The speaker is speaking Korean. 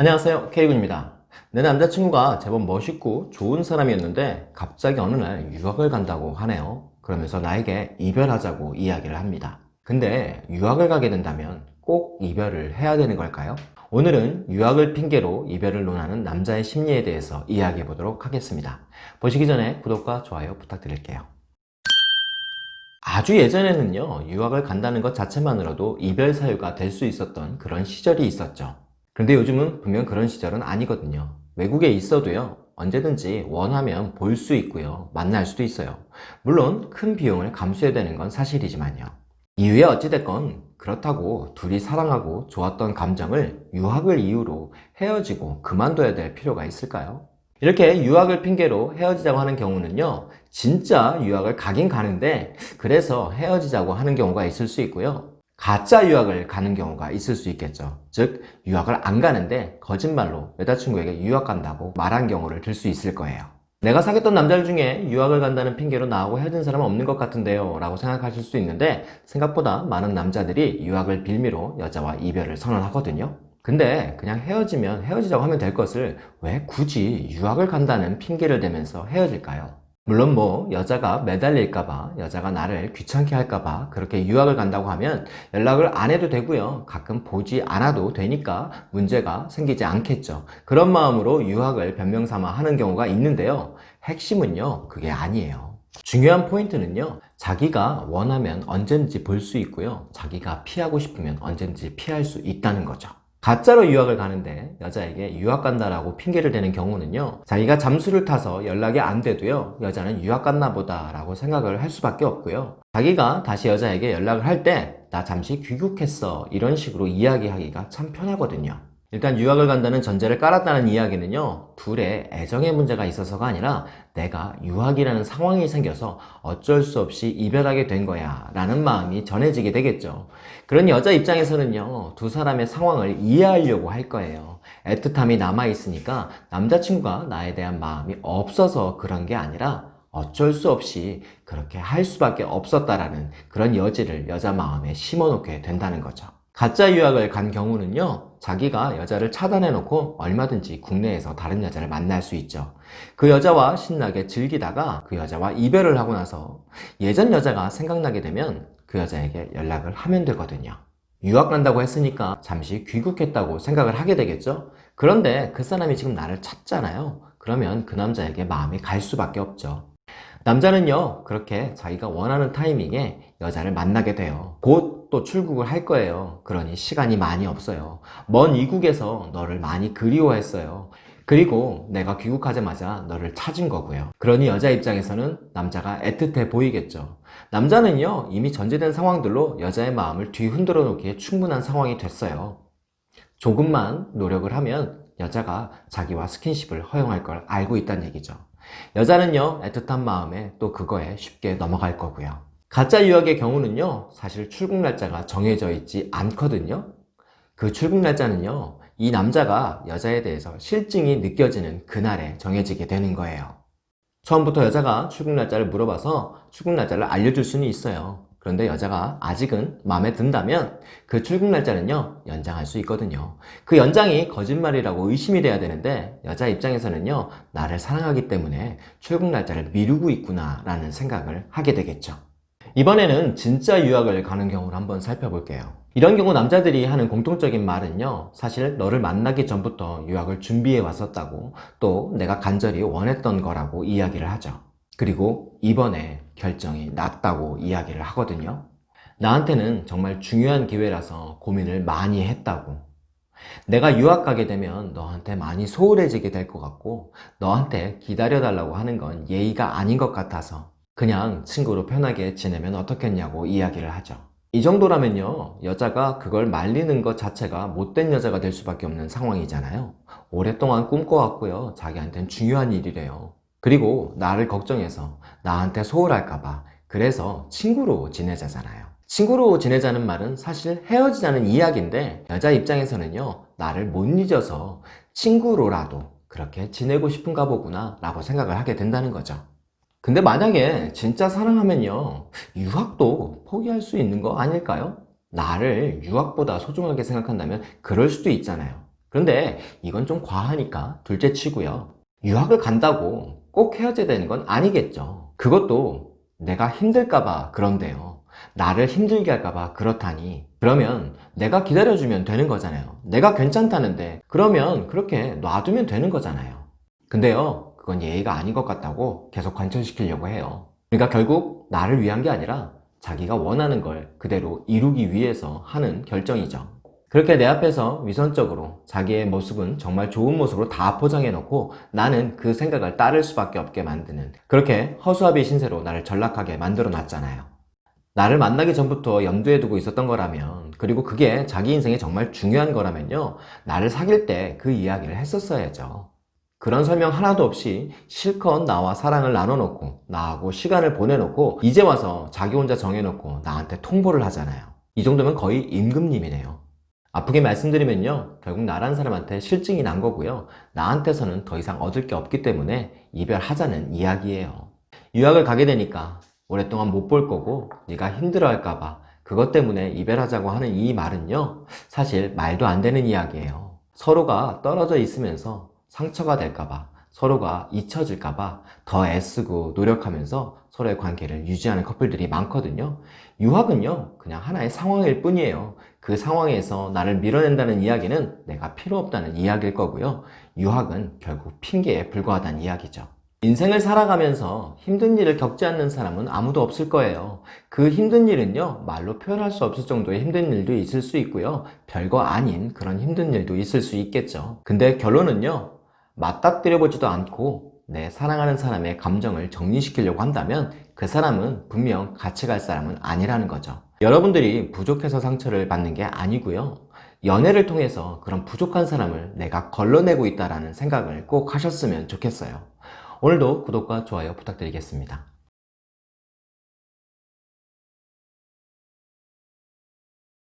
안녕하세요. K군입니다. 내 남자친구가 제법 멋있고 좋은 사람이었는데 갑자기 어느 날 유학을 간다고 하네요. 그러면서 나에게 이별하자고 이야기를 합니다. 근데 유학을 가게 된다면 꼭 이별을 해야 되는 걸까요? 오늘은 유학을 핑계로 이별을 논하는 남자의 심리에 대해서 이야기해 보도록 하겠습니다. 보시기 전에 구독과 좋아요 부탁드릴게요. 아주 예전에는요 유학을 간다는 것 자체만으로도 이별 사유가 될 수 있었던 그런 시절이 있었죠 그런데 요즘은 분명 그런 시절은 아니거든요. 외국에 있어도요 언제든지 원하면 볼 수 있고요 만날 수도 있어요. 물론 큰 비용을 감수해야 되는 건 사실이지만요. 이후에 어찌됐건 그렇다고 둘이 사랑하고 좋았던 감정을 유학을 이유로 헤어지고 그만둬야 될 필요가 있을까요? 이렇게 유학을 핑계로 헤어지자고 하는 경우는요 진짜 유학을 가긴 가는데 그래서 헤어지자고 하는 경우가 있을 수 있고요 가짜 유학을 가는 경우가 있을 수 있겠죠. 즉 유학을 안 가는데 거짓말로 여자친구에게 유학 간다고 말한 경우를 들 수 있을 거예요. 내가 사귀었던 남자들 중에 유학을 간다는 핑계로 나하고 헤어진 사람은 없는 것 같은데요 라고 생각하실 수 있는데 생각보다 많은 남자들이 유학을 빌미로 여자와 이별을 선언하거든요. 근데 그냥 헤어지면 헤어지자고 하면 될 것을 왜 굳이 유학을 간다는 핑계를 대면서 헤어질까요? 물론 뭐 여자가 매달릴까봐 여자가 나를 귀찮게 할까봐 그렇게 유학을 간다고 하면 연락을 안 해도 되고요. 가끔 보지 않아도 되니까 문제가 생기지 않겠죠. 그런 마음으로 유학을 변명삼아 하는 경우가 있는데요. 핵심은요 그게 아니에요. 중요한 포인트는요 자기가 원하면 언제든지 볼 수 있고요. 자기가 피하고 싶으면 언제든지 피할 수 있다는 거죠 가짜로 유학을 가는데 여자에게 유학 간다라고 핑계를 대는 경우는요 자기가 잠수를 타서 연락이 안 돼도요 여자는 유학 갔나 보다 라고 생각을 할 수밖에 없고요. 자기가 다시 여자에게 연락을 할 때 나 잠시 귀국했어. 이런 식으로 이야기하기가 참 편하거든요 일단 유학을 간다는 전제를 깔았다는 이야기는요 둘의 애정의 문제가 있어서가 아니라 내가 유학이라는 상황이 생겨서 어쩔 수 없이 이별하게 된 거야 라는 마음이 전해지게 되겠죠. 그런 여자 입장에서는요 두 사람의 상황을 이해하려고 할 거예요. 애틋함이 남아있으니까 남자친구가 나에 대한 마음이 없어서 그런 게 아니라 어쩔 수 없이 그렇게 할 수밖에 없었다라는 그런 여지를 여자 마음에 심어놓게 된다는 거죠 가짜 유학을 간 경우는요 자기가 여자를 차단해 놓고 얼마든지 국내에서 다른 여자를 만날 수 있죠. 그 여자와 신나게 즐기다가 그 여자와 이별을 하고 나서 예전 여자가 생각나게 되면 그 여자에게 연락을 하면 되거든요. 유학 간다고 했으니까 잠시 귀국했다고 생각을 하게 되겠죠? 그런데 그 사람이 지금 나를 찾잖아요. 그러면 그 남자에게 마음이 갈 수밖에 없죠. 남자는요 그렇게 자기가 원하는 타이밍에 여자를 만나게 돼요. 곧 또 출국을 할 거예요. 그러니 시간이 많이 없어요. 먼 이국에서 너를 많이 그리워했어요. 그리고 내가 귀국하자마자 너를 찾은 거고요. 그러니 여자 입장에서는 남자가 애틋해 보이겠죠. 남자는요 이미 전제된 상황들로 여자의 마음을 뒤흔들어 놓기에 충분한 상황이 됐어요. 조금만 노력을 하면 여자가 자기와 스킨십을 허용할 걸 알고 있다는 얘기죠. 여자는요 애틋한 마음에 또 그거에 쉽게 넘어갈 거고요 가짜 유학의 경우는요 사실 출국 날짜가 정해져 있지 않거든요. 그 출국 날짜는요 이 남자가 여자에 대해서 실증이 느껴지는 그날에 정해지게 되는 거예요. 처음부터 여자가 출국 날짜를 물어봐서 출국 날짜를 알려줄 수는 있어요. 그런데 여자가 아직은 마음에 든다면 그 출국 날짜는요 연장할 수 있거든요. 그 연장이 거짓말이라고 의심이 돼야 되는데 여자 입장에서는요 나를 사랑하기 때문에 출국 날짜를 미루고 있구나 라는 생각을 하게 되겠죠 이번에는 진짜 유학을 가는 경우를 한번 살펴볼게요. 이런 경우 남자들이 하는 공통적인 말은요 사실 너를 만나기 전부터 유학을 준비해 왔었다고 또 내가 간절히 원했던 거라고 이야기를 하죠. 그리고 이번에 결정이 났다고 이야기를 하거든요. 나한테는 정말 중요한 기회라서 고민을 많이 했다고. 내가 유학 가게 되면 너한테 많이 소홀해지게 될 것 같고 너한테 기다려달라고 하는 건 예의가 아닌 것 같아서 그냥 친구로 편하게 지내면 어떻겠냐고 이야기를 하죠. 이 정도라면요 여자가 그걸 말리는 것 자체가 못된 여자가 될 수밖에 없는 상황이잖아요. 오랫동안 꿈꿔왔고요 자기한테는 중요한 일이래요. 그리고 나를 걱정해서 나한테 소홀할까봐 그래서 친구로 지내자잖아요. 친구로 지내자는 말은 사실 헤어지자는 이야기인데 여자 입장에서는요 나를 못 잊어서 친구로라도 그렇게 지내고 싶은가 보구나 라고 생각을 하게 된다는 거죠 근데 만약에 진짜 사랑하면요 유학도 포기할 수 있는 거 아닐까요? 나를 유학보다 소중하게 생각한다면 그럴 수도 있잖아요 그런데 이건 좀 과하니까 둘째 치고요. 유학을 간다고 꼭 헤어져야 되는 건 아니겠죠. 그것도 내가 힘들까봐 그런데요. 나를 힘들게 할까봐 그렇다니. 그러면 내가 기다려주면 되는 거잖아요. 내가 괜찮다는데 그러면 그렇게 놔두면 되는 거잖아요. 근데요, 그건 예의가 아닌 것 같다고 계속 관철시키려고 해요. 그러니까 결국 나를 위한 게 아니라 자기가 원하는 걸 그대로 이루기 위해서 하는 결정이죠. 그렇게 내 앞에서 위선적으로 자기의 모습은 정말 좋은 모습으로 다 포장해 놓고 나는 그 생각을 따를 수밖에 없게 만드는 그렇게 허수아비 신세로 나를 전락하게 만들어 놨잖아요. 나를 만나기 전부터 염두에 두고 있었던 거라면 그리고 그게 자기 인생에 정말 중요한 거라면요 나를 사귈 때 그 이야기를 했었어야죠. 그런 설명 하나도 없이 실컷 나와 사랑을 나눠놓고 나하고 시간을 보내놓고 이제 와서 자기 혼자 정해놓고 나한테 통보를 하잖아요. 이 정도면 거의 임금님이네요. 아프게 말씀드리면요. 결국 나란 사람한테 실증이 난 거고요. 나한테서는 더 이상 얻을 게 없기 때문에 이별하자는 이야기예요. 유학을 가게 되니까 오랫동안 못 볼 거고 네가 힘들어할까 봐 그것 때문에 이별하자고 하는 이 말은요. 사실 말도 안 되는 이야기예요. 서로가 떨어져 있으면서 상처가 될까봐 서로가 잊혀질까봐 더 애쓰고 노력하면서 서로의 관계를 유지하는 커플들이 많거든요. 유학은요, 그냥 하나의 상황일 뿐이에요. 그 상황에서 나를 밀어낸다는 이야기는 내가 필요 없다는 이야기일 거고요. 유학은 결국 핑계에 불과하다는 이야기죠. 인생을 살아가면서 힘든 일을 겪지 않는 사람은 아무도 없을 거예요. 그 힘든 일은요, 말로 표현할 수 없을 정도의 힘든 일도 있을 수 있고요. 별거 아닌 그런 힘든 일도 있을 수 있겠죠. 근데 결론은요, 맞닥뜨려보지도 않고 내 사랑하는 사람의 감정을 정리시키려고 한다면 그 사람은 분명 같이 갈 사람은 아니라는 거죠. 여러분들이 부족해서 상처를 받는 게 아니고요. 연애를 통해서 그런 부족한 사람을 내가 걸러내고 있다는 생각을 꼭 하셨으면 좋겠어요. 오늘도 구독과 좋아요 부탁드리겠습니다.